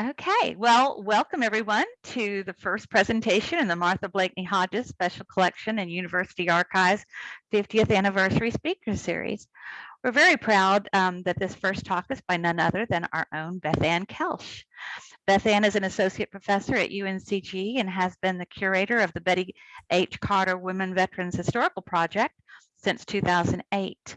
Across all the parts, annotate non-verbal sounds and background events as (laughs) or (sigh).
Okay, well, welcome everyone to the first presentation in the Martha Blakeney Hodges Special Collection and University Archives 50th Anniversary Speaker Series. We're very proud um, that this first talk is by none other than our own Beth Ann Koelsch. Beth Ann is an associate professor at UNCG and has been the curator of the Betty H. Carter Women Veterans Historical Project since 2008.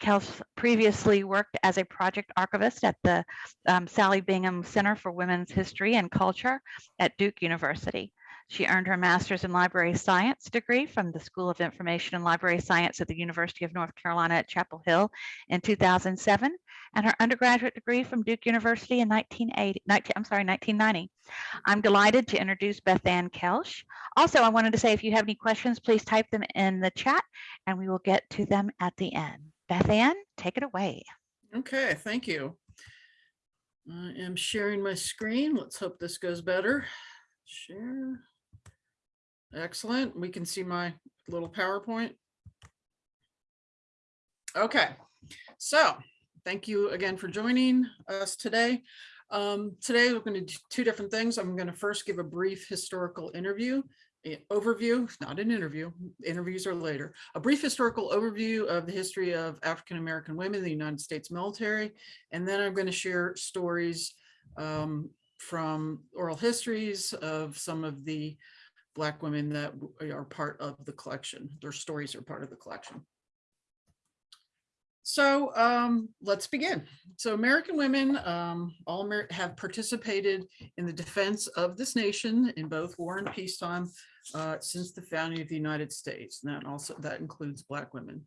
Koelsch previously worked as a project archivist at the um, Sallie Bingham Center for Women's History and Culture at Duke University. She earned her master's in library science degree from the School of Information and Library Science at the University of North Carolina at Chapel Hill in 2007, and her undergraduate degree from Duke University in 1980, 19, I'm sorry, 1990. I'm delighted to introduce Beth Ann Koelsch. Also, I wanted to say if you have any questions, please type them in the chat and we will get to them at the end. Beth Ann, take it away. Okay, thank you. I am sharing my screen. Let's hope this goes better. Share. Excellent. We can see my little PowerPoint. Okay, so thank you again for joining us today. Um, today we're going to do two different things. I'm going to first give a brief historical interview overview, not an interview, interviews are later, a brief historical overview of the history of African-American women in the United States military. And then I'm going to share stories um, from oral histories of some of the Black women that are part of the collection. Their stories are part of the collection. So um, let's begin. So American women um, all Amer have participated in the defense of this nation in both war and peacetime uh, since the founding of the United States. And that also that includes Black women.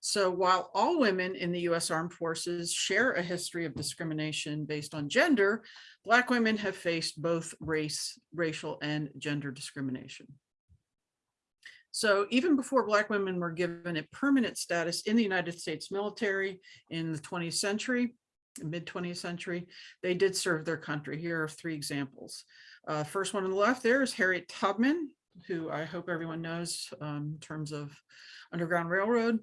So while all women in the US Armed Forces share a history of discrimination based on gender, Black women have faced both race, racial and gender discrimination. So even before Black women were given a permanent status in the United States military in the 20th century, mid 20th century, they did serve their country. Here are three examples. Uh, first one on the left there is Harriet Tubman, who I hope everyone knows um, in terms of Underground Railroad.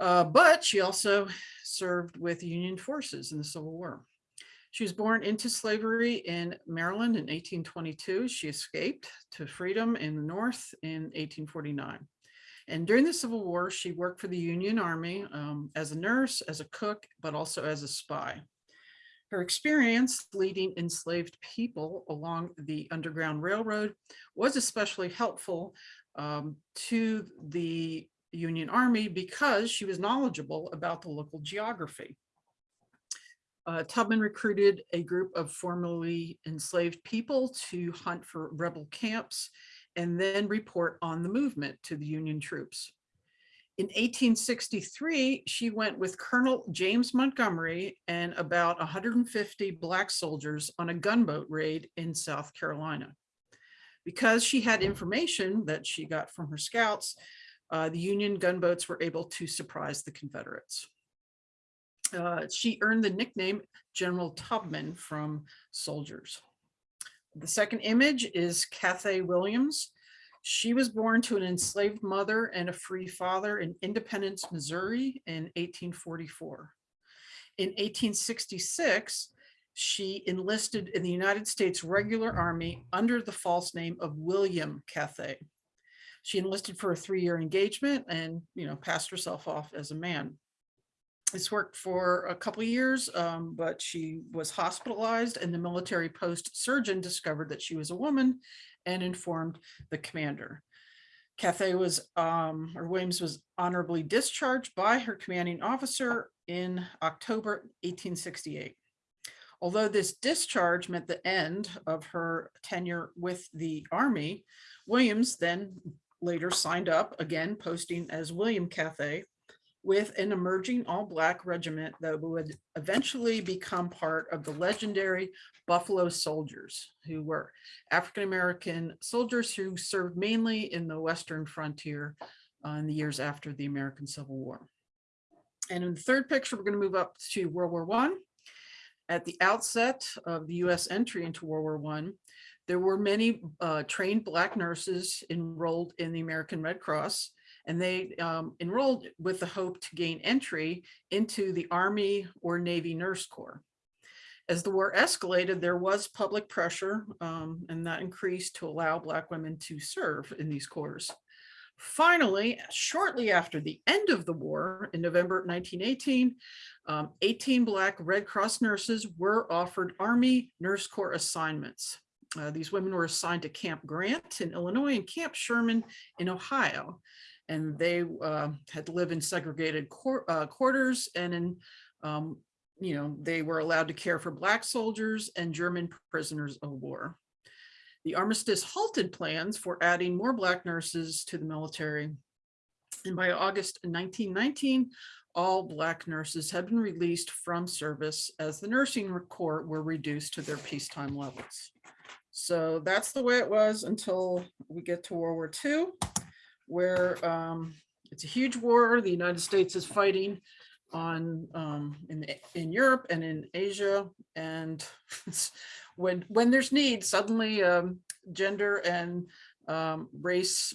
Uh, but she also served with Union forces in the Civil War. She was born into slavery in Maryland in 1822. She escaped to freedom in the North in 1849. And during the Civil War, she worked for the Union Army um, as a nurse, as a cook, but also as a spy. Her experience leading enslaved people along the Underground Railroad was especially helpful um, to the Union Army because she was knowledgeable about the local geography uh, Tubman recruited a group of formerly enslaved people to hunt for rebel camps and then report on the movement to the Union troops. In 1863, she went with Colonel James Montgomery and about 150 Black soldiers on a gunboat raid in South Carolina. Because she had information that she got from her scouts, uh, the Union gunboats were able to surprise the Confederates uh, she earned the nickname General Tubman from soldiers. The second image is Cathay Williams. She was born to an enslaved mother and a free father in Independence, Missouri in 1844. In 1866, she enlisted in the United States Regular Army under the false name of William Cathay. She enlisted for a three-year engagement and, you know, passed herself off as a man. This worked for a couple years, um, but she was hospitalized and the military post surgeon discovered that she was a woman and informed the commander. Cathay was, um, or Williams was honorably discharged by her commanding officer in October 1868. Although this discharge meant the end of her tenure with the Army, Williams then later signed up, again posting as William Cathay, with an emerging all-black regiment that would eventually become part of the legendary Buffalo Soldiers, who were African-American soldiers who served mainly in the Western frontier uh, in the years after the American Civil War. And in the third picture, we're going to move up to World War One. At the outset of the U.S. entry into World War One, there were many uh, trained Black nurses enrolled in the American Red Cross, and they um, enrolled with the hope to gain entry into the Army or Navy Nurse Corps. As the war escalated, there was public pressure um, and that increased to allow Black women to serve in these corps. Finally, shortly after the end of the war in November 1918, um, 18 Black Red Cross nurses were offered Army Nurse Corps assignments. Uh, these women were assigned to Camp Grant in Illinois and Camp Sherman in Ohio. And they uh, had to live in segregated uh, quarters and in, um, you know, they were allowed to care for Black soldiers and German prisoners of war. The armistice halted plans for adding more Black nurses to the military. And by August 1919, all Black nurses had been released from service as the nursing corps were reduced to their peacetime levels. So that's the way it was until we get to World War II, where um, it's a huge war. The United States is fighting on um, in in Europe and in Asia, and (laughs) when when there's need, suddenly um, gender and um, race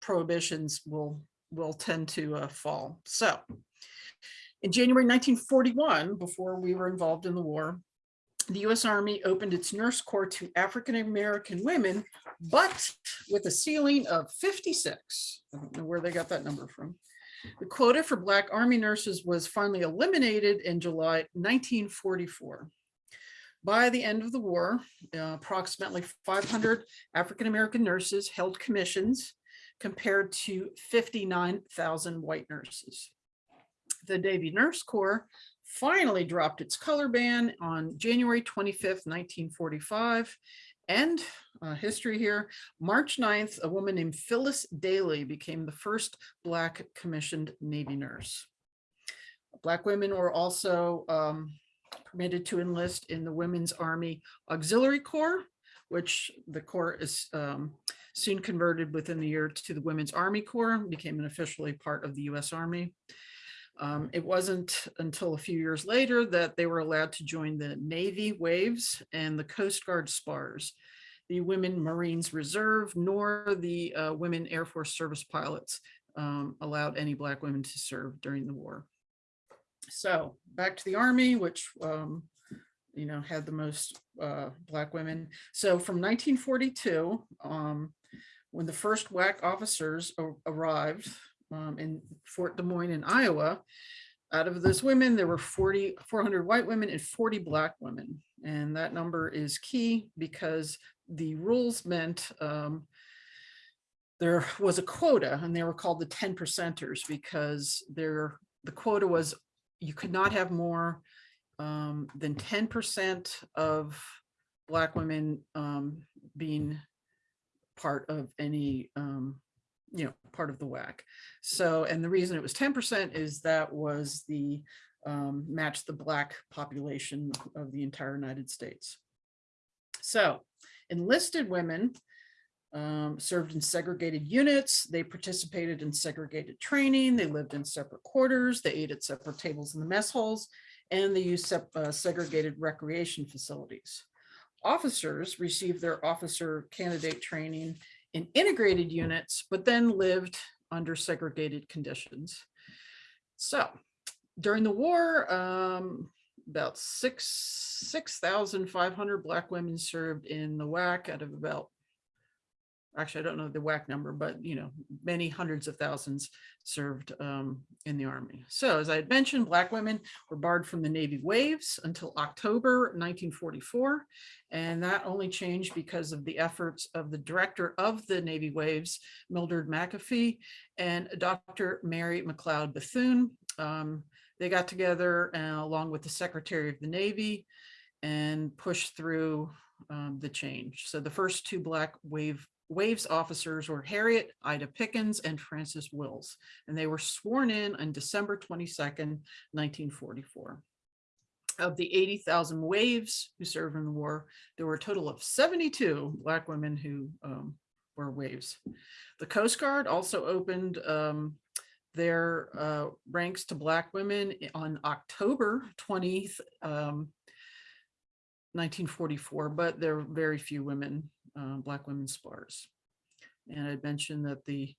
prohibitions will will tend to uh, fall. So in January 1941, before we were involved in the war, the U.S. Army opened its nurse corps to African-American women, but with a ceiling of 56. I don't know where they got that number from. The quota for Black Army nurses was finally eliminated in July 1944. By the end of the war, uh, approximately 500 African-American nurses held commissions compared to 59,000 white nurses. The Navy Nurse Corps finally dropped its color ban on January 25th, 1945. And uh, history here, March 9th, a woman named Phyllis Dailey became the first Black commissioned Navy nurse. Black women were also um, permitted to enlist in the Women's Army Auxiliary Corps, which the Corps is um, soon converted within the year to the Women's Army Corps, became an officially part of the US Army. Um, it wasn't until a few years later that they were allowed to join the Navy Waves and the Coast Guard Spars, the Women Marines Reserve, nor the uh, Women Air Force Service Pilots um, allowed any Black women to serve during the war. So back to the Army, which um, you know, had the most uh, Black women. So from 1942, um, when the first WAC officers arrived, um, in Fort Des Moines in Iowa. Out of those women, there were 40, 400 white women and 40 black women. And that number is key because the rules meant um, there was a quota and they were called the 10 percenters because there the quota was you could not have more um, than 10% of black women um, being part of any um, you know, part of the WAC. So, and the reason it was 10% is that was the um, match the black population of the entire United States. So enlisted women um, served in segregated units. They participated in segregated training. They lived in separate quarters. They ate at separate tables in the mess halls, and they used uh, segregated recreation facilities. Officers received their officer candidate training in integrated units, but then lived under segregated conditions. So during the war, um, about six 6,500 Black women served in the WAC out of about actually, I don't know the WAC number, but you know, many hundreds of thousands served um, in the army. So as I had mentioned, Black women were barred from the Navy waves until October 1944. And that only changed because of the efforts of the director of the Navy waves, Mildred McAfee, and Dr. Mary McLeod Bethune. Um, they got together uh, along with the Secretary of the Navy and pushed through um, the change. So the first two Black wave Waves officers were Harriet Ida Pickens and Frances Wills, and they were sworn in on December 22nd, 1944. Of the 80,000 Waves who served in the war, there were a total of 72 Black women who um, were Waves. The Coast Guard also opened um, their uh, ranks to Black women on October 20th, um, 1944, but there were very few women uh, Black women spars. And I'd mentioned that the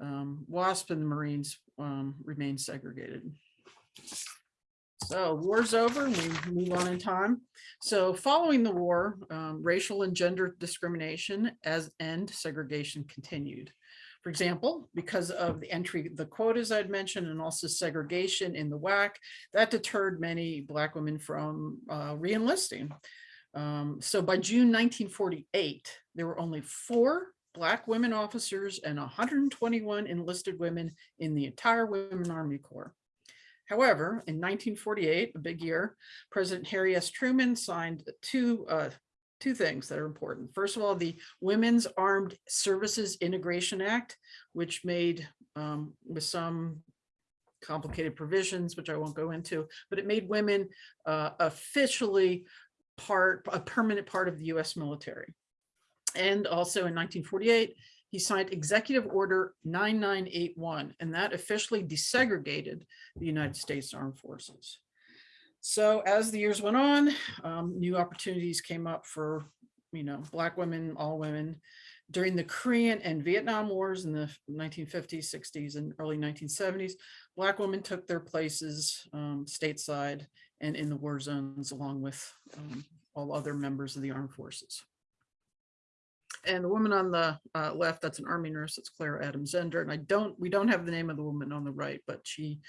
um, WASP and the Marines um, remain segregated. So war's over, and we move on in time. So following the war, um, racial and gender discrimination as and segregation continued. For example, because of the entry, the quotas I'd mentioned, and also segregation in the WAC, that deterred many Black women from uh, re-enlisting. Um, so by June 1948, there were only four Black women officers and 121 enlisted women in the entire Women Army Corps. However, in 1948, a big year, President Harry S. Truman signed two, uh, two things that are important. First of all, the Women's Armed Services Integration Act, which made um, with some complicated provisions, which I won't go into, but it made women uh, officially part, a permanent part of the US military. And also in 1948, he signed Executive Order 9981, and that officially desegregated the United States Armed Forces. So as the years went on, um, new opportunities came up for, you know, Black women, all women. During the Korean and Vietnam Wars in the 1950s, 60s, and early 1970s, Black women took their places um, stateside and in the war zones along with um, all other members of the armed forces. And the woman on the uh, left, that's an army nurse, it's Clara Adams Ender. And I don't, we don't have the name of the woman on the right, but she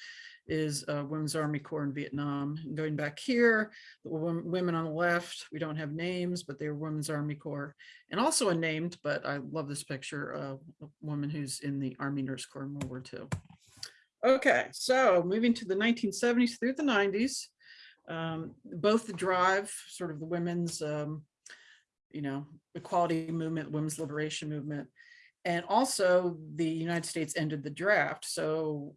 is a Women's Army Corps in Vietnam. And going back here, the women on the left, we don't have names, but they're Women's Army Corps. And also unnamed, but I love this picture, uh, a woman who's in the Army Nurse Corps in World War II. Okay, so moving to the 1970s through the 90s, um, both the drive, sort of the women's um, you know, equality movement, women's liberation movement. And also the United States ended the draft. So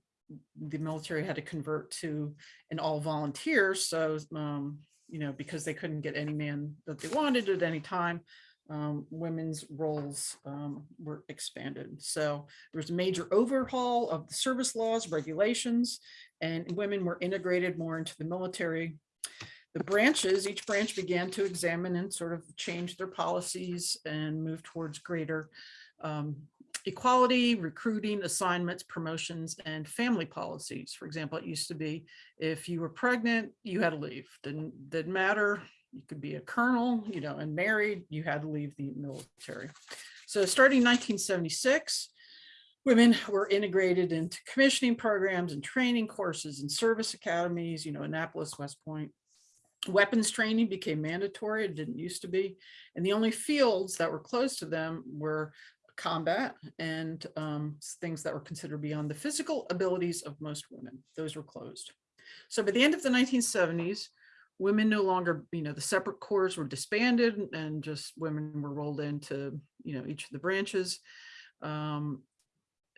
the military had to convert to an all volunteer. So, um, you know, because they couldn't get any man that they wanted at any time, um, women's roles um, were expanded. So there was a major overhaul of the service laws, regulations, and women were integrated more into the military the branches, each branch began to examine and sort of change their policies and move towards greater um, equality, recruiting, assignments, promotions, and family policies. For example, it used to be if you were pregnant, you had to leave. Didn't, didn't matter. You could be a colonel, you know, and married, you had to leave the military. So starting 1976, women were integrated into commissioning programs and training courses and service academies, you know, Annapolis, West Point, Weapons training became mandatory. It didn't used to be. And the only fields that were closed to them were combat and um, things that were considered beyond the physical abilities of most women. Those were closed. So by the end of the 1970s, women no longer, you know, the separate corps were disbanded and just women were rolled into, you know, each of the branches. Um,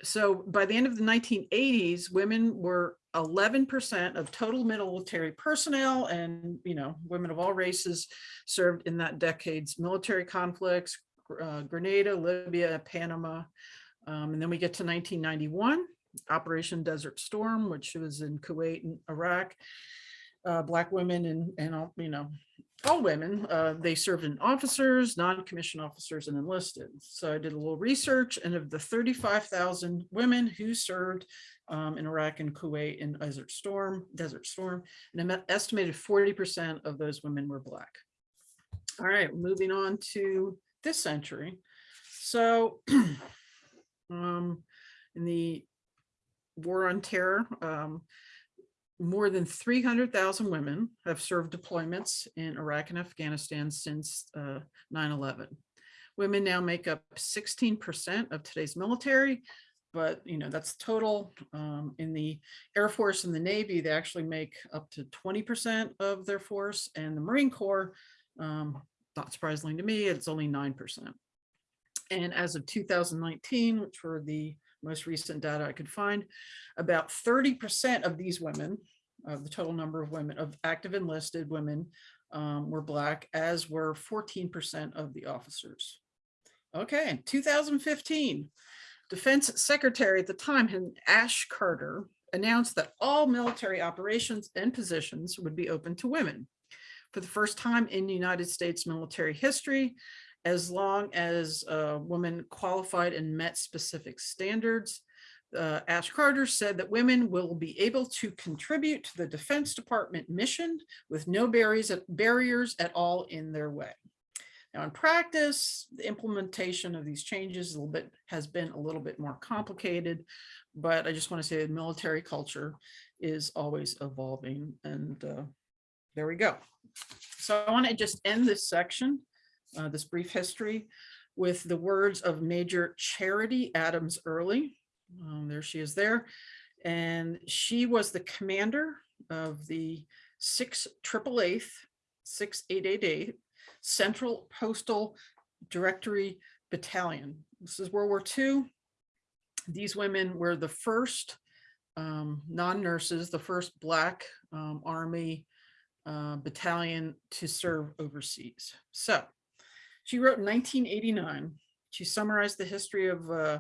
so by the end of the 1980s, women were 11% of total military personnel and, you know, women of all races served in that decade's military conflicts, uh, Grenada, Libya, Panama. Um, and then we get to 1991, Operation Desert Storm, which was in Kuwait and Iraq. Uh, Black women and, and, all, you know, all women, uh, they served in officers, non-commissioned officers and enlisted. So I did a little research and of the 35,000 women who served um, in Iraq and Kuwait in Desert Storm, Desert Storm, an estimated 40% of those women were Black. All right, moving on to this century. So (clears throat) um, in the war on terror, um, more than 300,000 women have served deployments in Iraq and Afghanistan since 9-11. Uh, women now make up 16% of today's military, but you know that's total. Um, in the Air Force and the Navy, they actually make up to 20% of their force, and the Marine Corps, um, not surprisingly to me, it's only 9%. And as of 2019, which were the most recent data I could find, about 30% of these women, of the total number of women, of active enlisted women, um, were Black, as were 14% of the officers. Okay, 2015, Defense Secretary at the time, Ash Carter, announced that all military operations and positions would be open to women. For the first time in United States military history, as long as a woman qualified and met specific standards, uh, Ash Carter said that women will be able to contribute to the Defense Department mission with no barriers, barriers at all in their way. Now, in practice, the implementation of these changes a little bit has been a little bit more complicated, but I just want to say that military culture is always evolving and uh, there we go. So I want to just end this section, uh, this brief history with the words of Major Charity Adams Earley. Um, there she is there. And she was the commander of the 6 triple eighth, 6888 Central Postal Directory Battalion. This is World War II. These women were the first um, non-nurses, the first Black um, Army uh, battalion to serve overseas. So she wrote in 1989, she summarized the history of uh,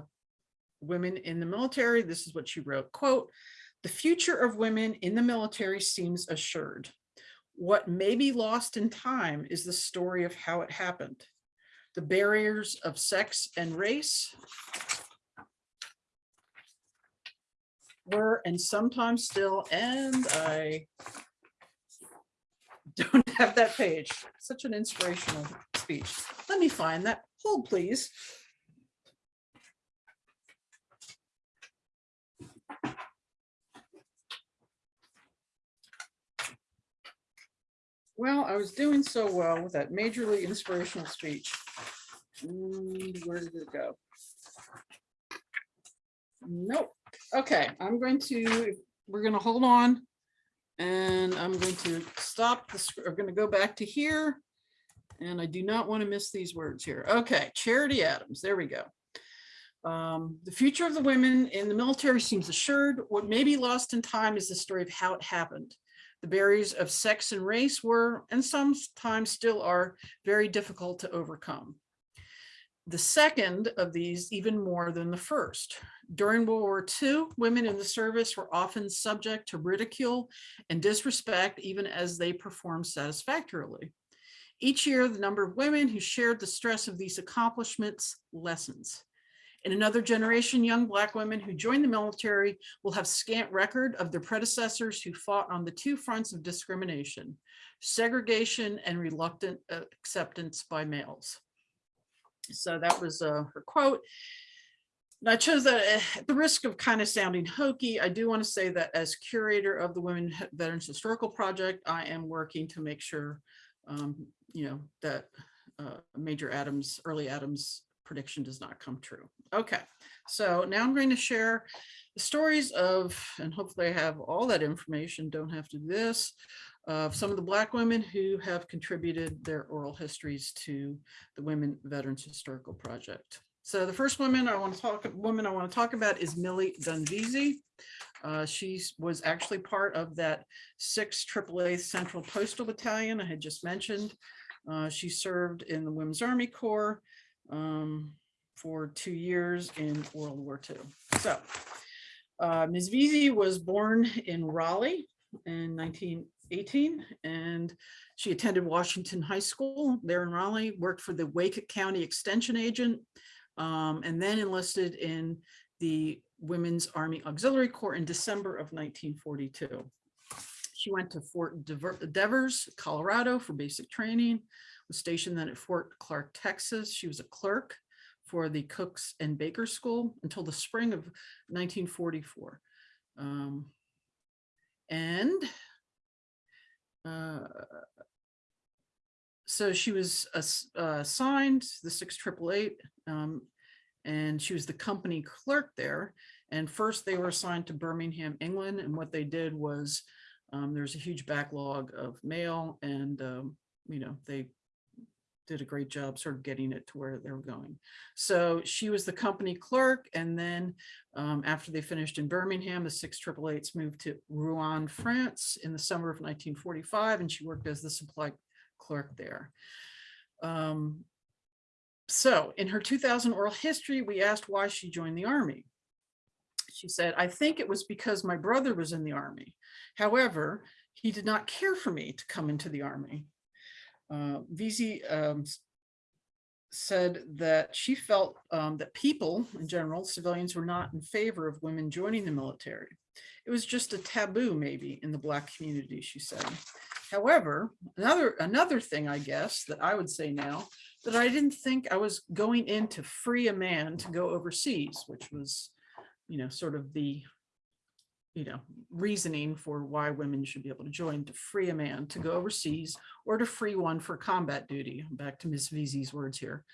women in the military. This is what she wrote, quote, the future of women in the military seems assured. What may be lost in time is the story of how it happened. The barriers of sex and race were and sometimes still, and I don't (laughs) have that page. Such an inspirational speech. Let me find that. Hold, please. Well, I was doing so well with that majorly inspirational speech. Mm, Where did it go? Nope. Okay, I'm going to, we're going to hold on. And I'm going to stop I'm going to go back to here. And I do not want to miss these words here. Okay, Charity Adams, there we go. Um, the future of the women in the military seems assured. What may be lost in time is the story of how it happened. The barriers of sex and race were, and sometimes still are, very difficult to overcome. The second of these even more than the first. During World War II, women in the service were often subject to ridicule and disrespect even as they performed satisfactorily. Each year, the number of women who shared the stress of these accomplishments lessens. In another generation, young Black women who join the military will have scant record of their predecessors who fought on the two fronts of discrimination, segregation and reluctant uh, acceptance by males. So that was uh, her quote. And I chose that at the risk of kind of sounding hokey. I do want to say that as curator of the Women Veterans Historical Project, I am working to make sure, um, you know, that uh, Major Adams, early Adams prediction does not come true. Okay, so now I'm going to share the stories of, and hopefully I have all that information, don't have to do this, of some of the Black women who have contributed their oral histories to the Women Veterans Historical Project. So the first woman I want to talk, woman I want to talk about is Millie Dunn Veazey. Uh, she was actually part of that 6 AAA Central Postal Battalion I had just mentioned. Uh, she served in the Women's Army Corps um, for two years in World War II. So uh, Ms. Veazey was born in Raleigh in 1918 and she attended Washington High School there in Raleigh, worked for the Wake County Extension Agent, um, and then enlisted in the Women's Army Auxiliary Corps in December of 1942. She went to Fort Devers, Colorado for basic training, was stationed then at Fort Clark, Texas. She was a clerk for the Cooks and Baker School until the spring of 1944. Um, and uh, so she was ass- assigned the 6888 um, and she was the company clerk there. And first they were assigned to Birmingham, England. And what they did was um, there's a huge backlog of mail and, um, you know, they did a great job sort of getting it to where they were going. So she was the company clerk. And then um, after they finished in Birmingham, the six triple eights moved to Rouen, France in the summer of 1945. And she worked as the supply clerk there. Um, so in her 2000 oral history, we asked why she joined the army. She said, I think it was because my brother was in the army. However, he did not care for me to come into the army. Uh, Veazey um, said that she felt um, that people in general, civilians were not in favor of women joining the military. It was just a taboo maybe in the black community, she said. However, another another thing I guess that I would say now that I didn't think I was going in to free a man to go overseas, which was, you know, sort of the, you know, reasoning for why women should be able to join to free a man to go overseas or to free one for combat duty. Back to Ms. Veazey's words here.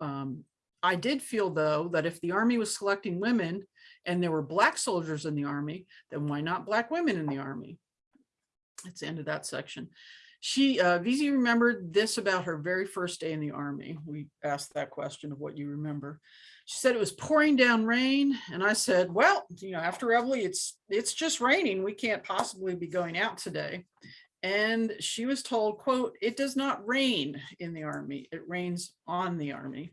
Um, I did feel though that if the army was selecting women and there were black soldiers in the army, then why not black women in the army? That's the end of that section. She, uh, remembered this about her very first day in the army. We asked that question of what you remember. She said it was pouring down rain. And I said, well, you know, after Reveille, it's, it's just raining. We can't possibly be going out today. And she was told, quote, it does not rain in the army. It rains on the army.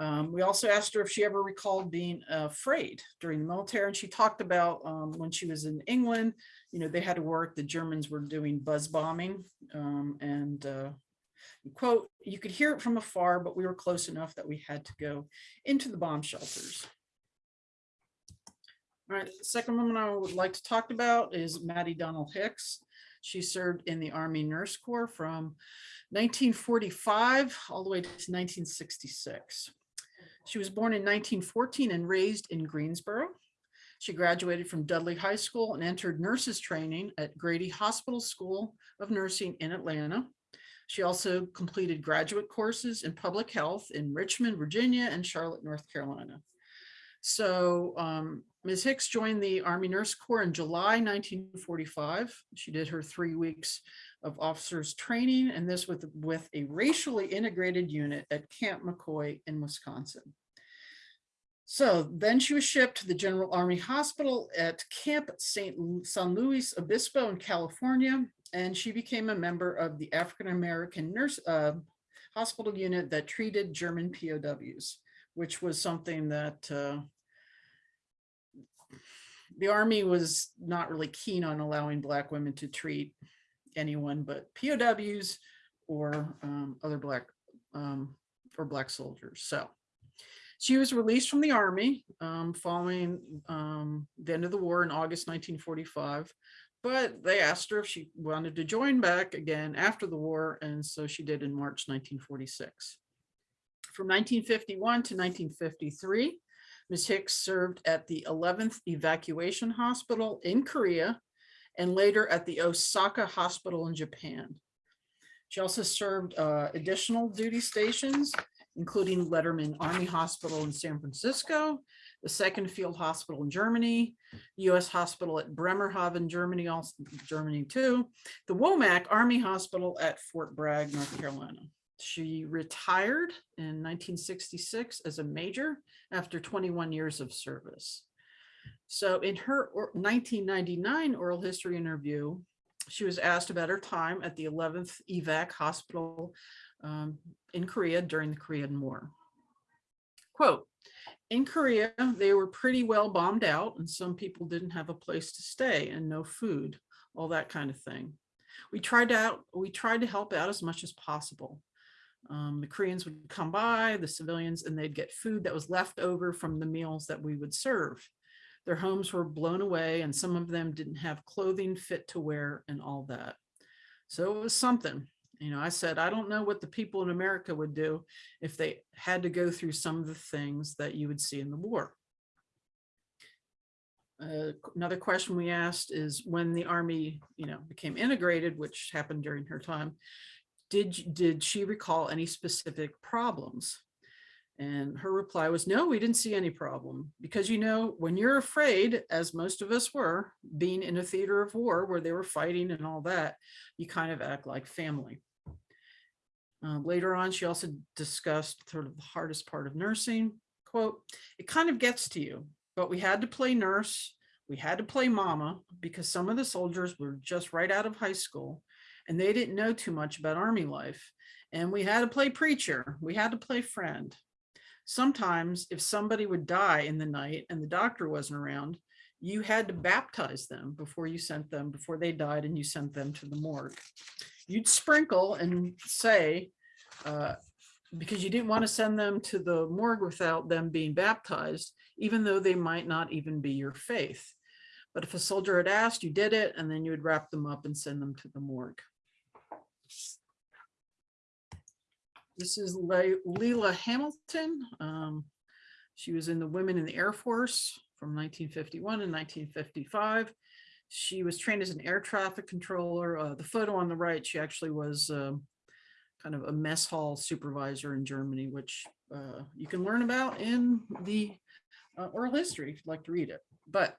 Um, we also asked her if she ever recalled being afraid during the military. And she talked about um, when she was in England, you know, they had to work, the Germans were doing buzz bombing um, and uh, quote, you could hear it from afar, but we were close enough that we had to go into the bomb shelters. All right, the second woman I would like to talk about is Maddie Donald Hicks. She served in the Army Nurse Corps from 1945 all the way to 1966. She was born in 1914 and raised in Greensboro. She graduated from Dudley High School and entered nurses training at Grady Hospital School of Nursing in Atlanta. She also completed graduate courses in public health in Richmond, Virginia and Charlotte, North Carolina. So um, Ms. Hicks joined the Army Nurse Corps in July 1945. She did her three weeks of officers training and this with, with a racially integrated unit at Camp McCoy in Wisconsin. So then she was shipped to the General Army Hospital at Camp St. San Luis Obispo in California, and she became a member of the African-American nurse uh, hospital unit that treated German POWs, which was something that uh, the Army was not really keen on allowing Black women to treat anyone but POWs or um, other Black um, or Black soldiers. So she was released from the army um, following um, the end of the war in August 1945, but they asked her if she wanted to join back again after the war, and so she did in March 1946. From 1951 to 1953, Ms. Hicks served at the 11th Evacuation Hospital in Korea and later at the Osaka Hospital in Japan. She also served uh, additional duty stations including Letterman Army Hospital in San Francisco, the Second Field Hospital in Germany, US Hospital at Bremerhaven, Germany, also Germany too, the Womack Army Hospital at Fort Bragg, North Carolina. She retired in 1966 as a major after 21 years of service. So in her 1999 oral history interview, she was asked about her time at the 11th EVAC hospital um, in Korea during the Korean War. Quote, in Korea, they were pretty well bombed out and some people didn't have a place to stay and no food, all that kind of thing. We tried out, we tried to help out as much as possible. Um, the Koreans would come by, the civilians, and they'd get food that was left over from the meals that we would serve. Their homes were blown away and some of them didn't have clothing fit to wear and all that. So it was something. You know, I said, I don't know what the people in America would do if they had to go through some of the things that you would see in the war. Uh, another question we asked is when the army, you know, became integrated, which happened during her time, did, did she recall any specific problems? And her reply was, no, we didn't see any problem because, you know, when you're afraid, as most of us were, being in a theater of war where they were fighting and all that, you kind of act like family. Uh, later on, she also discussed sort of the hardest part of nursing. Quote, it kind of gets to you, but we had to play nurse. We had to play mama because some of the soldiers were just right out of high school and they didn't know too much about army life. And we had to play preacher. We had to play friend. Sometimes if somebody would die in the night and the doctor wasn't around, you had to baptize them before you sent them, before they died and you sent them to the morgue. You'd sprinkle and say, uh, because you didn't want to send them to the morgue without them being baptized, even though they might not even be your faith. But if a soldier had asked, you did it, and then you would wrap them up and send them to the morgue. This is Le- Leela Hamilton. Um, she was in the Women in the Air Force from 1951 and 1955. She was trained as an air traffic controller. Uh, the photo on the right, she actually was um, kind of a mess hall supervisor in Germany, which uh, you can learn about in the uh, oral history if you'd like to read it. But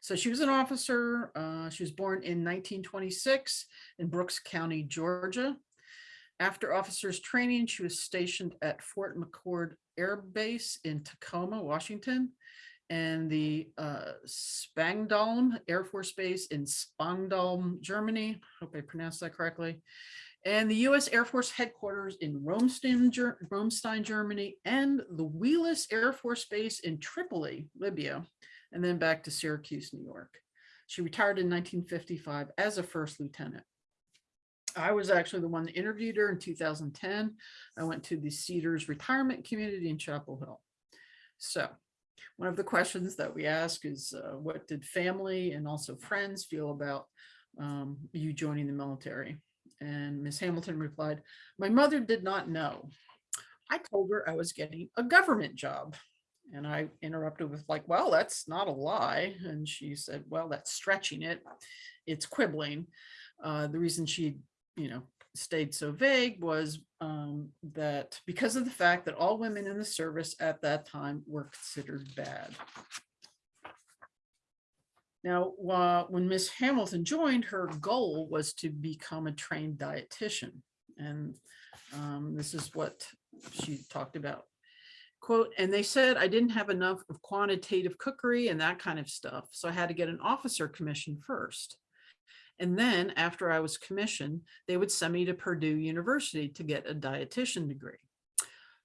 so she was an officer. Uh, she was born in 1926 in Brooks County, Georgia. After officers training, she was stationed at Fort McChord Air Base in Tacoma, Washington, and the uh, Spangdahlem Air Force Base in Spangdahlem, Germany. Hope I pronounced that correctly. And the U.S. Air Force headquarters in Ramstein, Ger- Ramstein, Germany, and the Wheelus Air Force Base in Tripoli, Libya, and then back to Syracuse, New York. She retired in 1955 as a first lieutenant. I was actually the one that interviewed her in 2010. I went to the Cedars Retirement Community in Chapel Hill. So one of the questions that we ask is uh, what did family and also friends feel about um, you joining the military? And Ms. Hamilton replied, my mother did not know. I told her I was getting a government job. And I interrupted with like, well, that's not a lie. And she said, well, that's stretching it. It's quibbling. Uh, the reason she, you know, stayed so vague was um, that because of the fact that all women in the service at that time were considered bad. Now, uh, when Miss Hamilton joined, her goal was to become a trained dietitian. And um, this is what she talked about. Quote, and they said I didn't have enough of quantitative cookery and that kind of stuff. So I had to get an officer commission first. And then after I was commissioned, they would send me to Purdue University to get a dietitian degree.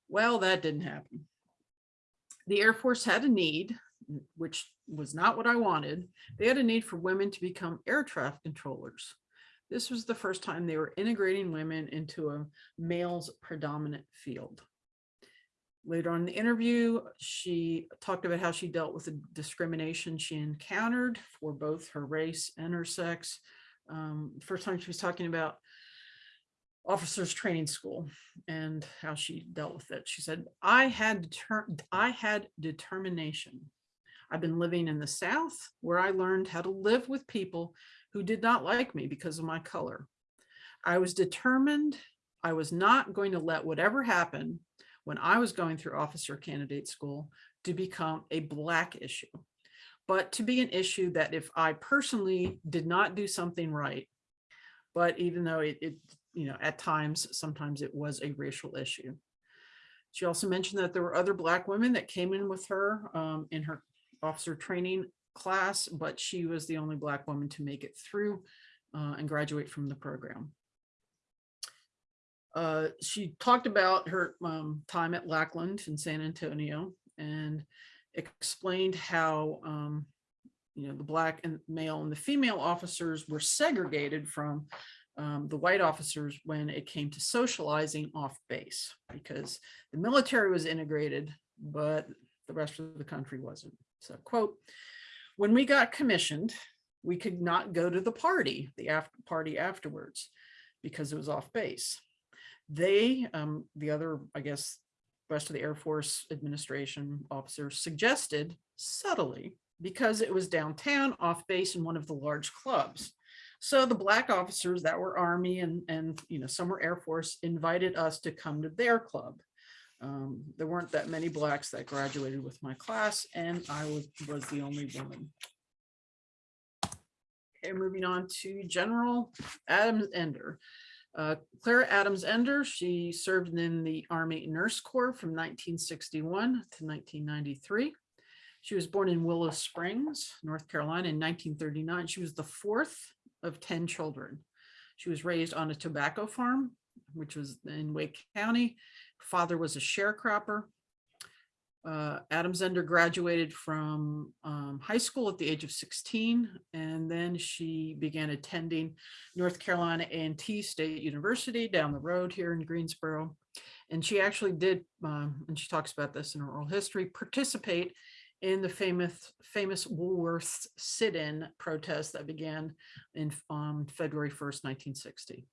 Well, that didn't happen. The Air Force had a need, which was not what I wanted. They had a need for women to become air traffic controllers. This was the first time they were integrating women into a males predominant field. Later on in the interview, she talked about how she dealt with the discrimination she encountered for both her race and her sex. Um, first time she was talking about officers training school and how she dealt with it. She said, I had I had determination. I've been living in the South where I learned how to live with people who did not like me because of my color. I was determined I was not going to let whatever happened when I was going through officer candidate school to become a black issue, but to be an issue that if I personally did not do something right, but even though it, it you know, at times, sometimes it was a racial issue. She also mentioned that there were other black women that came in with her um, in her officer training class, but she was the only black woman to make it through uh, and graduate from the program. Uh, she talked about her um, time at Lackland in San Antonio and explained how, um, you know, the black and male and the female officers were segregated from um, the white officers when it came to socializing off base because the military was integrated, but the rest of the country wasn't. So quote, when we got commissioned, we could not go to the party, the after party afterwards, because it was off base they, um, the other, I guess, rest of the Air Force administration officers suggested subtly because it was downtown off base in one of the large clubs. So the black officers that were Army and, and you know, some were Air Force invited us to come to their club. Um, there weren't that many blacks that graduated with my class and I was, was the only woman. Okay, moving on to General Adams Ender. Uh, Clara Adams Ender, she served in the Army Nurse Corps from 1961 to 1993. She was born in Willow Springs, North Carolina in 1939. She was the fourth of 10 children. She was raised on a tobacco farm, which was in Wake County. Father was a sharecropper. Uh, Adams Ender graduated from um, high school at the age of 16, and then she began attending North Carolina A&T State University down the road here in Greensboro. And she actually did, um, and she talks about this in her oral history, participate in the famous famous Woolworths sit-in protest that began in um, February 1st, 1960.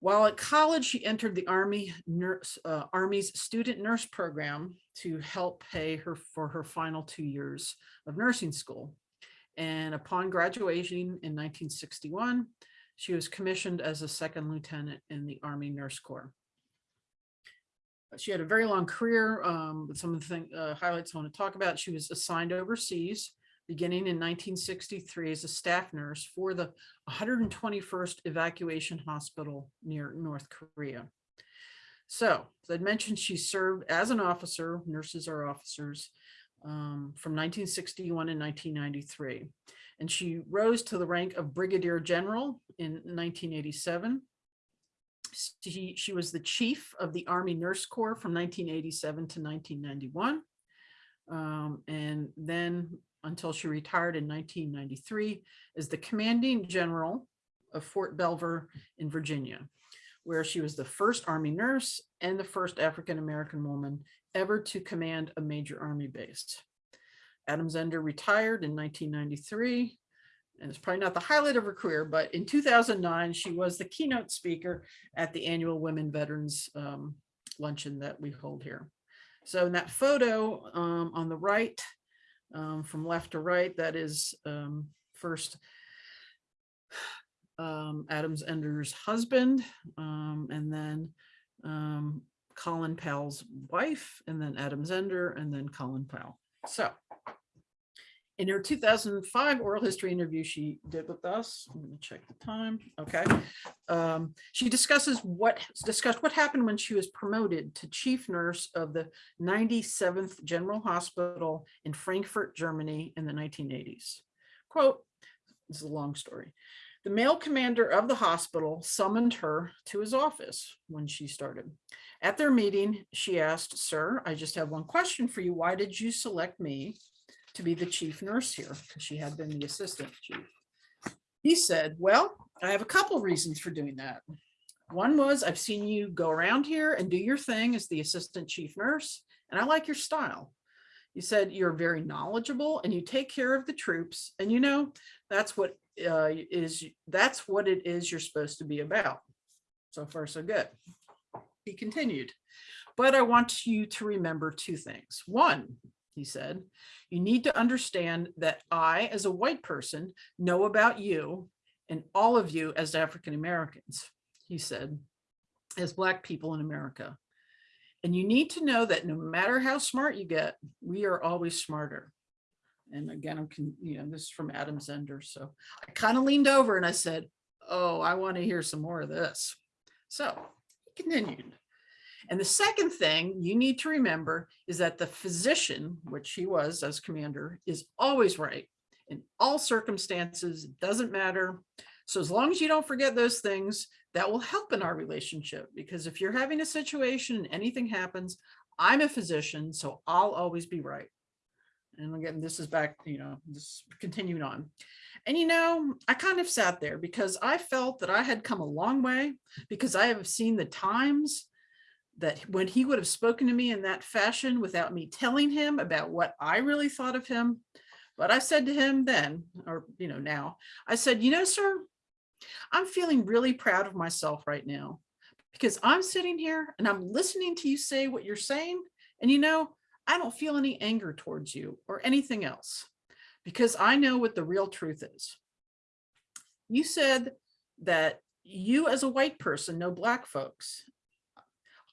While at college, she entered the Army nurse, uh, Army's student nurse program to help pay her for her final two years of nursing school. And upon graduation in 1961, she was commissioned as a second lieutenant in the Army Nurse Corps. She had a very long career, um, some of the thing, uh, highlights I want to talk about, she was assigned overseas beginning in 1963 as a staff nurse for the 121st Evacuation Hospital near North Korea. So, as I mentioned, she served as an officer, nurses are officers, um, from 1961 and 1993. And she rose to the rank of Brigadier General in 1987. She, she was the chief of the Army Nurse Corps from 1987 to 1991. Um, and then until she retired in 1993 as the commanding general of Fort Belvoir in Virginia, where she was the first Army nurse and the first African-American woman ever to command a major Army base. Adams Ender retired in 1993 and it's probably not the highlight of her career, but in 2009, she was the keynote speaker at the annual Women Veterans um, Luncheon that we hold here. So in that photo um, on the right, um, from left to right, that is um, first um, Adams Ender's husband, um, and then um, Colin Powell's wife, and then Adams Ender, and then Colin Powell. So in her 2005 oral history interview she did with us, I'm gonna check the time, okay. Um, she discusses what, discussed what happened when she was promoted to chief nurse of the 97th General Hospital in Frankfurt, Germany in the 1980s. Quote, this is a long story. The male commander of the hospital summoned her to his office when she started. At their meeting, she asked, sir, I just have one question for you. Why did you select me to be the chief nurse here because she had been the assistant chief. He said, well, I have a couple reasons for doing that. One was I've seen you go around here and do your thing as the assistant chief nurse, and I like your style. You said you're very knowledgeable and you take care of the troops, and you know that's what uh, is that's what it is you're supposed to be about. So far, so good. He continued, but I want you to remember two things. One, he said, you need to understand that I, as a white person, know about you and all of you as African Americans, he said, as Black people in America. And you need to know that no matter how smart you get, we are always smarter. And again, I'm, you know, this is from Adams Ender. So I kind of leaned over and I said, oh, I want to hear some more of this. So he continued. And the second thing you need to remember is that the physician, which he was as commander, is always right in all circumstances, it doesn't matter. So as long as you don't forget those things, that will help in our relationship. Because if you're having a situation and anything happens, I'm a physician, so I'll always be right. And again, this is back, you know, this continuing on. And, you know, I kind of sat there because I felt that I had come a long way because I have seen the times that when he would have spoken to me in that fashion without me telling him about what I really thought of him. But I said to him then, or, you know, now, I said, you know, sir, I'm feeling really proud of myself right now because I'm sitting here and I'm listening to you say what you're saying. And, you know, I don't feel any anger towards you or anything else because I know what the real truth is. You said that you as a white person know black folks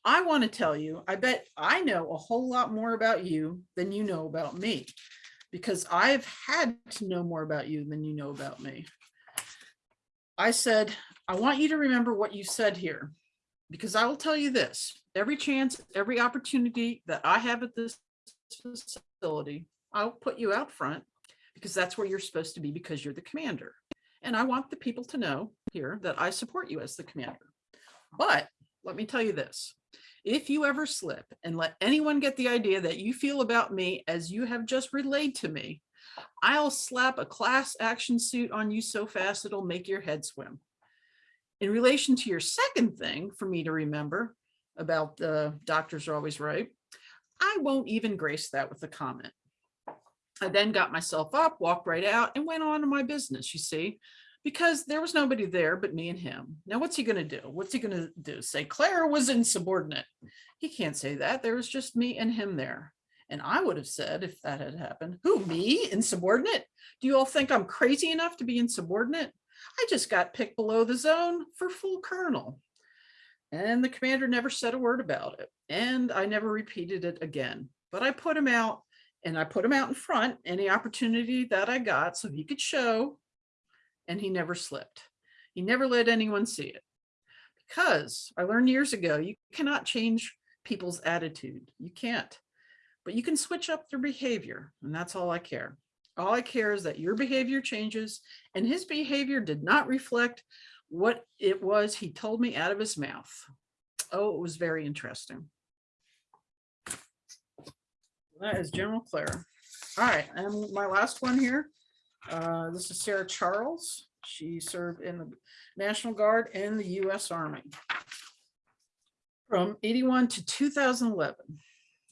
I want to tell you, I bet I know a whole lot more about you than you know about me because I've had to know more about you than you know about me. I said, I want you to remember what you said here because I will tell you this, every chance, every opportunity that I have at this facility, I'll put you out front because that's where you're supposed to be because you're the commander. And I want the people to know here that I support you as the commander. But let me tell you this, if you ever slip and let anyone get the idea that you feel about me as you have just relayed to me, I'll slap a class action suit on you so fast it'll make your head swim. In relation to your second thing for me to remember, about the doctors are always right. I won't even grace that with a comment. I then got myself up, walked right out and went on to my business, you see, because there was nobody there but me and him. Now, what's he going to do? What's he going to do? Say Clara was insubordinate. He can't say that. There was just me and him there. And I would have said, if that had happened, who, me, insubordinate? Do you all think I'm crazy enough to be insubordinate? I just got picked below the zone for full colonel. And the commander never said a word about it. And I never repeated it again. But I put him out and I put him out in front any opportunity that I got so he could show. And he never slipped. He never let anyone see it. Because I learned years ago, you cannot change people's attitude. You can't. But you can switch up their behavior. And that's all I care. All I care is that your behavior changes and his behavior did not reflect what it was he told me out of his mouth. Oh, it was very interesting. That is General Claire. All right, and my last one here. Uh, this is Sarah Charles. She served in the National Guard and the US Army from 81 to 2011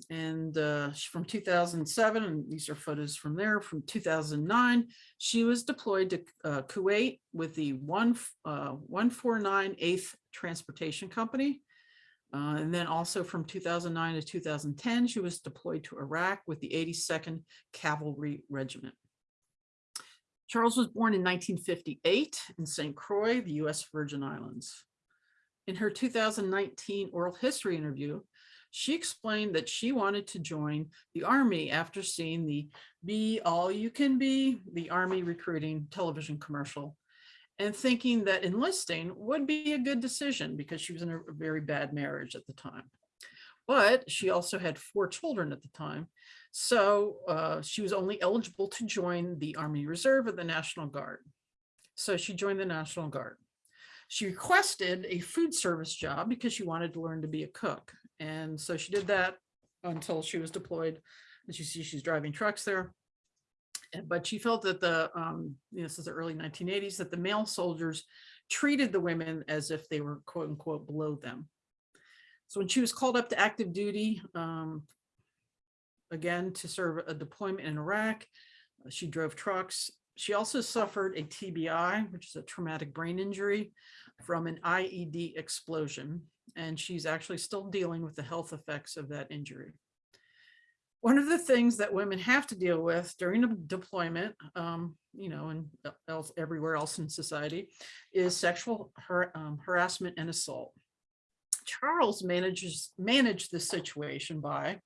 and uh, from 2007, and these are photos from there, from 2009, she was deployed to uh, Kuwait with the one, uh, 149 8th Transportation Company. Uh, and then also from 2009 to 2010, she was deployed to Iraq with the 82nd Cavalry Regiment. Charles was born in 1958 in St. Croix, the US Virgin Islands. In her 2019 oral history interview, she explained that she wanted to join the Army after seeing the Be All You Can Be, the Army recruiting television commercial, and thinking that enlisting would be a good decision because she was in a very bad marriage at the time. But she also had four children at the time. So uh, she was only eligible to join the Army Reserve or the National Guard. So she joined the National Guard. She requested a food service job because she wanted to learn to be a cook. And so she did that until she was deployed. As you see, she's driving trucks there. But she felt that the, um, this is the early 1980s, that the male soldiers treated the women as if they were quote unquote below them. So when she was called up to active duty, um, again, to serve a deployment in Iraq, uh, she drove trucks. She also suffered a TBI, which is a traumatic brain injury from an IED explosion and she's actually still dealing with the health effects of that injury. One of the things that women have to deal with during a deployment, um, you know, and else everywhere else in society, is sexual har- um, harassment and assault. Charles manages managed the situation by,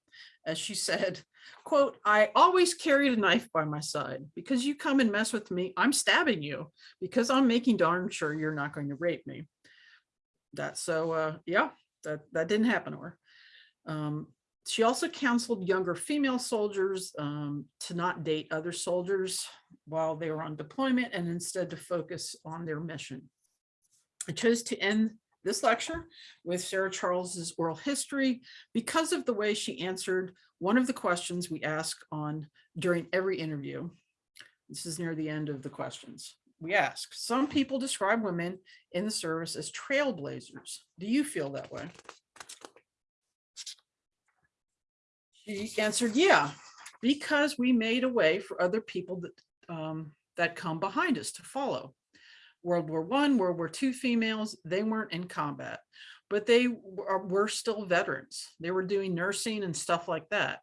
as she said, quote, I always carried a knife by my side. Because you come and mess with me, I'm stabbing you. Because I'm making darn sure you're not going to rape me. That so uh yeah that that didn't happen to her. Um she also counseled younger female soldiers um to not date other soldiers while they were on deployment and instead to focus on their mission. I chose to end this lecture with sarah charles's oral history because of the way she answered one of the questions we ask on during every interview this is near the end of the questions we ask, some people describe women in the service as trailblazers. Do you feel that way? She answered, yeah, because we made a way for other people that, um, that come behind us to follow. World War One, World War Two females, they weren't in combat, but they were still veterans. They were doing nursing and stuff like that.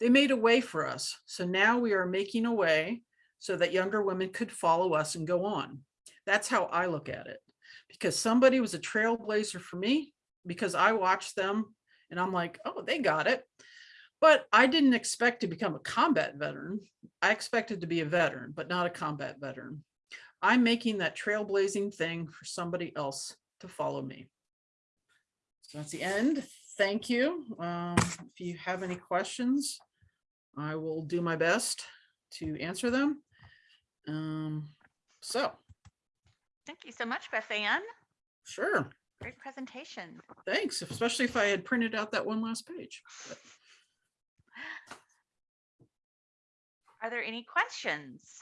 They made a way for us. So now we are making a way so that younger women could follow us and go on. That's how I look at it. Because somebody was a trailblazer for me because I watched them and I'm like, oh, they got it. But I didn't expect to become a combat veteran. I expected to be a veteran, but not a combat veteran. I'm making that trailblazing thing for somebody else to follow me. So that's the end. Thank you. Um, if you have any questions, I will do my best to answer them. Um, so, Thank you so much, Beth Ann. sure, Great presentation. thanks, especially if I had printed out that one last page. But Are there any questions?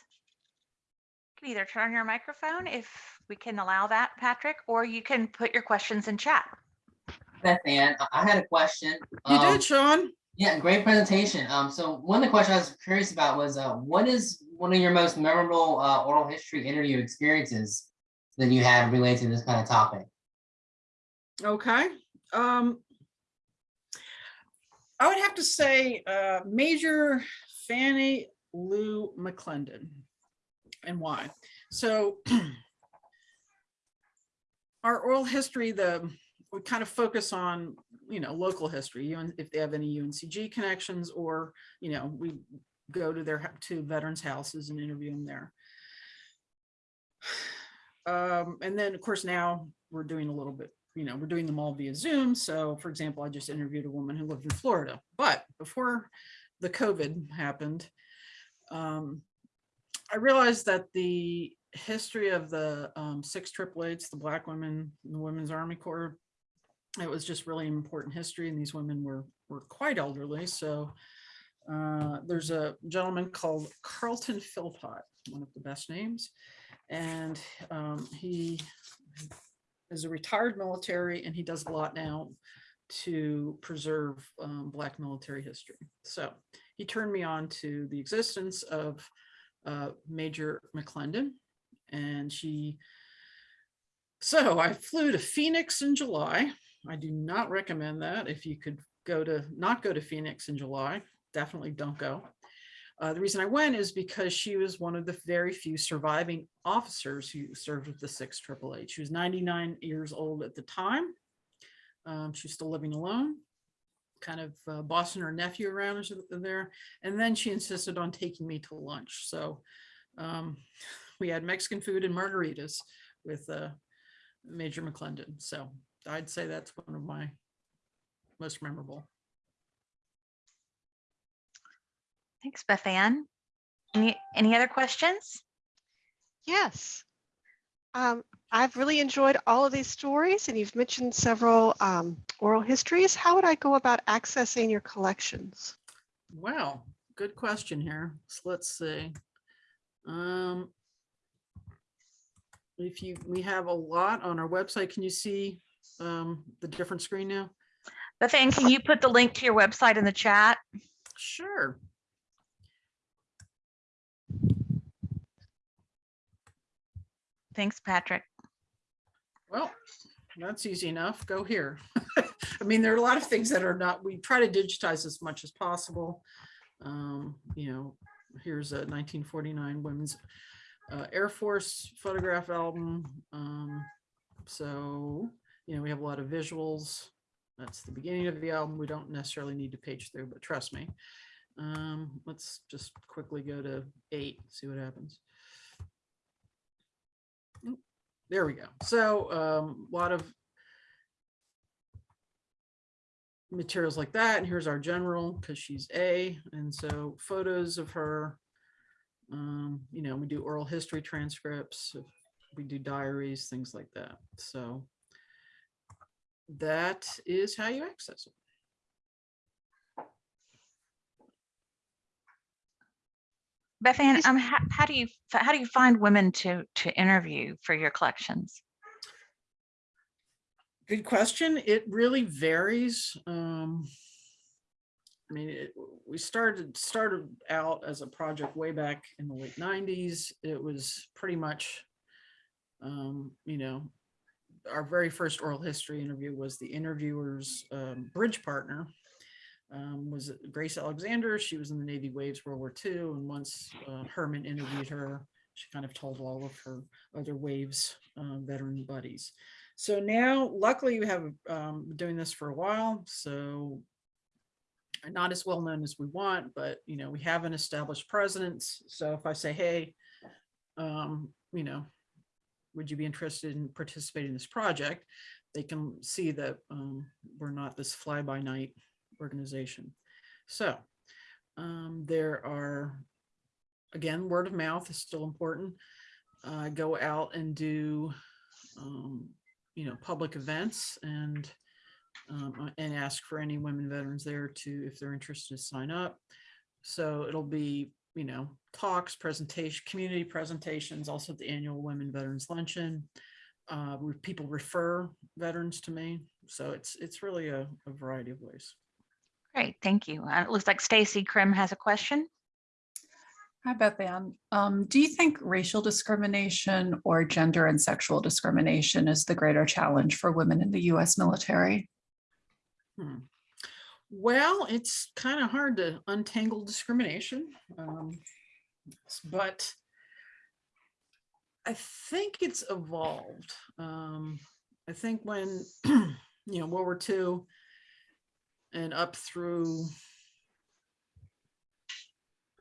You can either turn on your microphone if we can allow that, Patrick, or you can put your questions in chat. Beth Ann. I- I had a question. You Um, did, Sean? Yeah, great presentation. Um, so one of the questions I was curious about was, uh, what is one of your most memorable, uh, oral history interview experiences that you had related to this kind of topic? Okay. Um, I would have to say, uh, Major Fannie Lou McClendon. And why? So (clears throat) our oral history, the, we kind of focus on, you know, local history, if they have any UNCG connections, or, you know, we go to their, to veterans houses and interview them there. (sighs) Um, and then, of course, now we're doing a little bit, you know, we're doing them all via Zoom. So for example, I just interviewed a woman who lived in Florida, but before the COVID happened, um, I realized that the history of the um, six triple eights, the black women, in the Women's Army Corps, it was just really important history. And these women were, were quite elderly. So uh, there's a gentleman called Carlton Philpott, one of the best names. And um, he is a retired military and he does a lot now to preserve um, Black military history. So he turned me on to the existence of uh, Major McClendon and she, so I flew to Phoenix in July. I do not recommend that. If you could go to, not go to Phoenix in July, definitely don't go. Uh, the reason I went is because she was one of the very few surviving officers who served with the 6 Triple. She was 99 years old at the time. Um, she's still living alone, kind of uh, bossing her nephew around as there. And then she insisted on taking me to lunch. So um, (laughs) we had Mexican food and margaritas with uh, Major McClendon. So I'd say that's one of my most memorable. Thanks, Beth Ann. Any, any other questions? Yes. Um, I've really enjoyed all of these stories and you've mentioned several um, oral histories. How would I go about accessing your collections? Wow, good question here. So let's see. Um, if you, we have a lot on our website. Can you see um, the different screen now? Beth Ann, can you put the link to your website in the chat? Sure. Thanks, Patrick. Well, that's easy enough. Go here. (laughs) I mean, there are a lot of things that are not, we try to digitize as much as possible. Um, you know, here's a 1949 Women's uh, Air Force photograph album. Um, so, you know, we have a lot of visuals. That's the beginning of the album. We don't necessarily need to page through, but trust me. Um, let's just quickly go to eight, see what happens. There we go. So um, a lot of materials like that. And here's our general because she's A. And so photos of her. Um, you know, we do oral history transcripts, we do diaries, things like that. So that is how you access it. Beth Ann, um, how, how do you, how do you find women to, to interview for your collections? Good question. It really varies. Um, I mean, it, we started started out as a project way back in the late '90s. It was pretty much, um, you know, our very first oral history interview was the interviewer's um, bridge partner um, was Grace Alexander. She was in the Navy Waves World War II, and once uh, Hermann interviewed her, she kind of told all of her other Waves uh, veteran buddies. So now, luckily, we have um, been doing this for a while, so not as well known as we want, but you know, we have an established presence. So if I say, hey, um, you know, would you be interested in participating in this project? They can see that um, we're not this fly by night organization. So um, there are, again, word of mouth is still important. Uh, go out and do, um, you know, public events and um, and ask for any women veterans there to, if they're interested, to sign up. So it'll be, you know, talks, presentation, community presentations, also the annual Women Veterans Luncheon. Uh, people refer veterans to me. So it's, it's really a, a variety of ways. Great, thank you. Uh, It looks like Stacy Krim has a question. Hi, Beth Ann. Um, do you think racial discrimination or gender and sexual discrimination is the greater challenge for women in the US military? Hmm. Well, it's kind of hard to untangle discrimination. um, But I think it's evolved. Um, I think when, (clears throat) you know, World War II and up through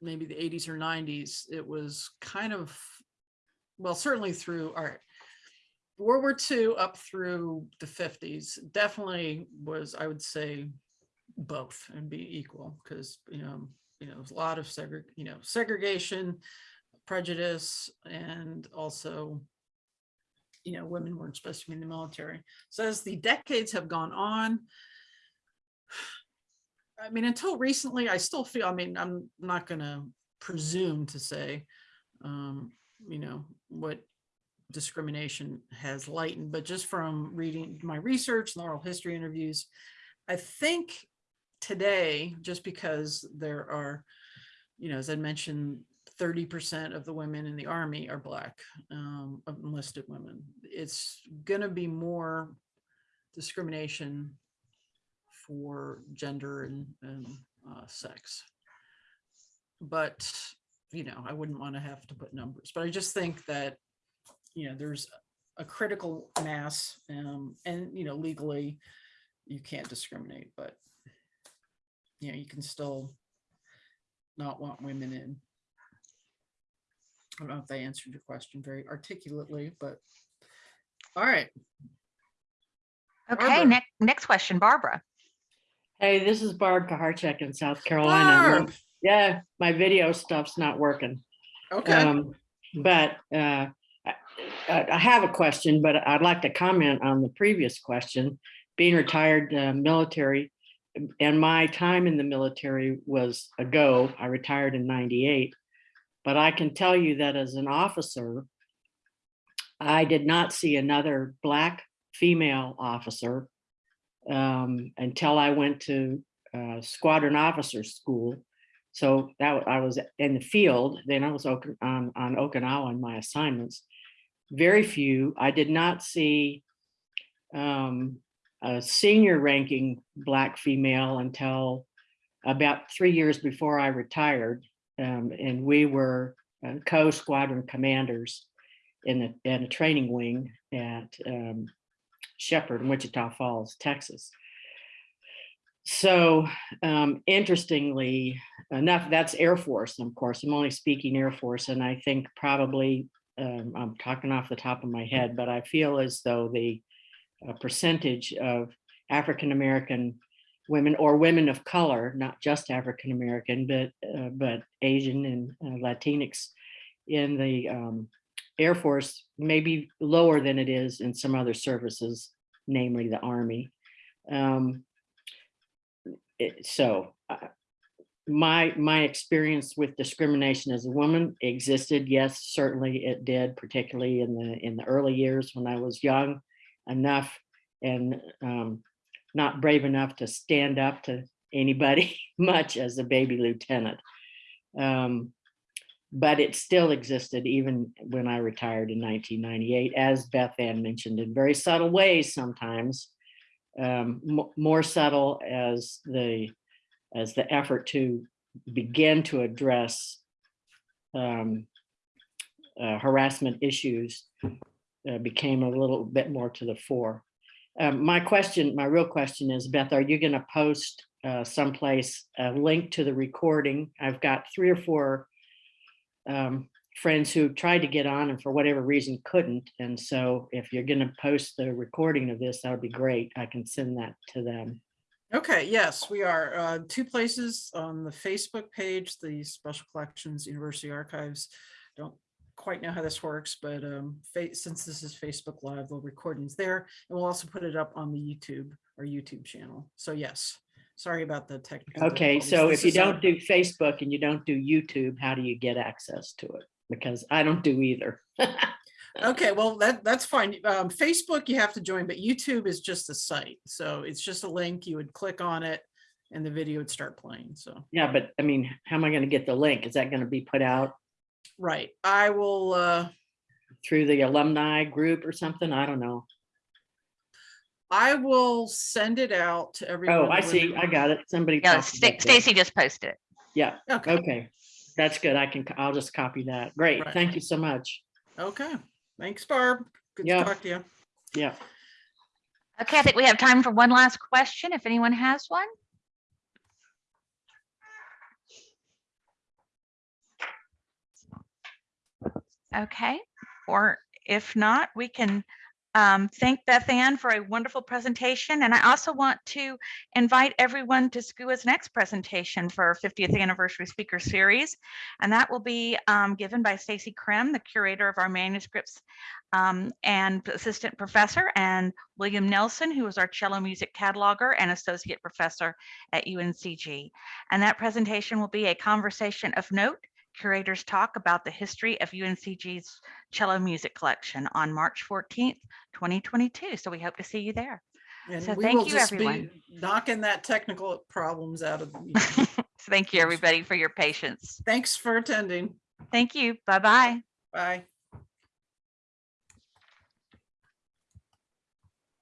maybe the eighties or nineties, it was kind of, well, certainly through, right. World War II up through the fifties definitely was, I would say, both and be equal, because, you know, you know, a lot of segre, you know, segregation, prejudice, and also, you know, women weren't supposed to be in the military. So as the decades have gone on, I mean, until recently, I still feel, I mean, I'm not gonna presume to say, um, you know, what discrimination has lightened, but just from reading my research and oral history interviews, I think today, just because there are, you know, as I mentioned, thirty percent of the women in the army are black, um, enlisted women. It's gonna be more discrimination for gender and, and uh, sex. But, you know, I wouldn't want to have to put numbers, but I just think that, you know, there's a critical mass um, and, you know, legally you can't discriminate, but you know, you can still not want women in. I don't know if they answered your question very articulately, but all right. Okay, next, next question, Barbara. Hey, this is Barb Kaharchek in South Carolina. Barb, Yeah, my video stuff's not working. Okay, Um, But uh, I I have a question, but I'd like to comment on the previous question. Being retired uh, military, and my time in the military was ago. I retired in 98. But I can tell you that as an officer, I did not see another Black female officer um, until I went to uh, squadron officer school. So that I was in the field, then I was on, on Okinawa on my assignments. Very few. I did not see um, a senior ranking Black female until about three years before I retired. Um, and we were uh, co-squadron commanders in a, in a training wing at um, Sheppard in Wichita Falls, Texas. So um, interestingly enough, that's Air Force, of course. I'm only speaking Air Force, and I think probably um, I'm talking off the top of my head, but I feel as though the uh, percentage of African American women or women of color, not just African American, but uh, but Asian and uh, Latinx in the um, Air Force may be lower than it is in some other services, namely the Army. Um, it- so uh, my my experience with discrimination as a woman existed. Yes, certainly it did, particularly in the in the early years when I was young enough and um, not brave enough to stand up to anybody (laughs) much as a baby lieutenant. Um, but it still existed even when I retired in 1998, as Beth Ann mentioned, in very subtle ways sometimes, um, more subtle as the as the effort to begin to address um, uh, harassment issues uh, became a little bit more to the fore. Um, my question, my real question is, Beth, are you going to post uh, someplace a link to the recording? I've got three or four um, friends who tried to get on and for whatever reason couldn't. And so if you're going to post the recording of this, that would be great. I can send that to them. okay, yes, we are, uh, two places on the Facebook page, the Special Collections University Archives. Don't quite know how this works, but, um, since this is Facebook Live, the recording's there, and we'll also put it up on the YouTube, our YouTube channel. So yes, sorry about the technical. Okay, so if you don't do Facebook and you don't do YouTube, how do you get access to it? Because I don't do either. (laughs) Okay, well, that, that's fine. Um, Facebook, you have to join, but YouTube is just a site. So it's just a link. You would click on it and the video would start playing. So, Yeah, but I mean, how am I gonna get the link? Is that gonna be put out right. I will, uh, through the alumni group or something? I don't know. I will send it out to everyone. Oh, I see. it- I got it. Somebody. Yeah, talked Sta- about. Stacy just posted it. Yeah, Okay, okay. That's good. I can, I'll just copy that. Great. Right. Thank you so much. okay. Thanks, Barb. Good to talk to you. Yeah. Okay, I think we have time for one last question, if anyone has one. Okay, or if not, we can um, thank Beth Ann for a wonderful presentation. And I also want to invite everyone to SCUA's next presentation for our 50th anniversary speaker series. And that will be um, given by Stacy Krim, the curator of our manuscripts um, and assistant professor, and William Nelson, who is our cello music cataloger and associate professor at UNCG. And that presentation will be a conversation of note, curators talk about the history of UNCG's cello music collection on March 14th, 2022. So we hope to see you there. And So thank you, just be everyone. knocking that technical problems out of the (laughs) meeting. Thank you, everybody, for your patience. Thanks for attending. Thank you. Bye-bye. Bye.